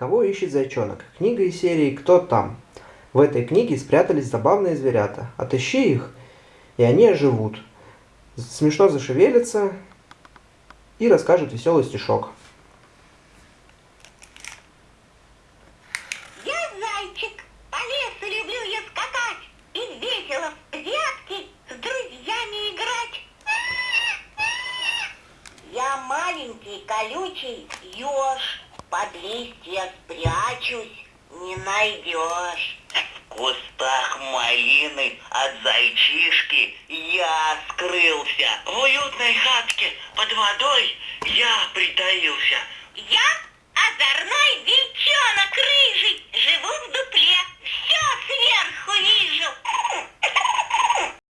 Кого ищет зайчонок? Книга из серии «Кто там?». В этой книге спрятались забавные зверята. Отыщи их, и они оживут. Смешно зашевелятся и расскажут веселый стишок. Маленький колючий еж, листья спрячусь, не найдешь. В кустах малины от зайчишки я скрылся. В уютной хатке под водой я притаился. Я